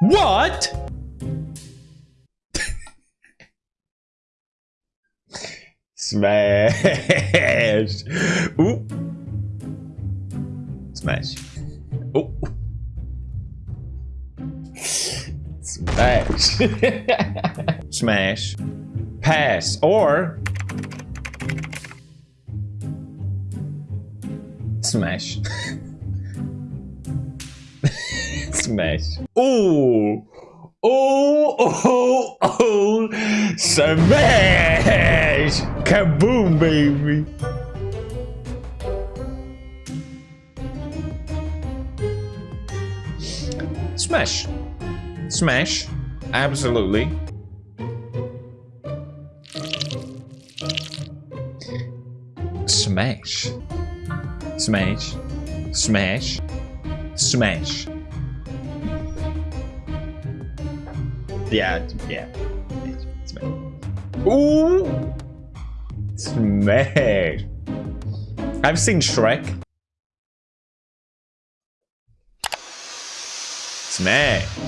What? Smash. Ooh. Smash. Oh. Smash. Smash. Pass. Or. Smash. Smash. Ooh. Oh, oh, oh. Smash. Kaboom, baby. Smash. Smash. Absolutely. Smash. Smash. Smash. Smash. Yeah, yeah. Smash. Ooh! Smash. I've seen Shrek. Smash.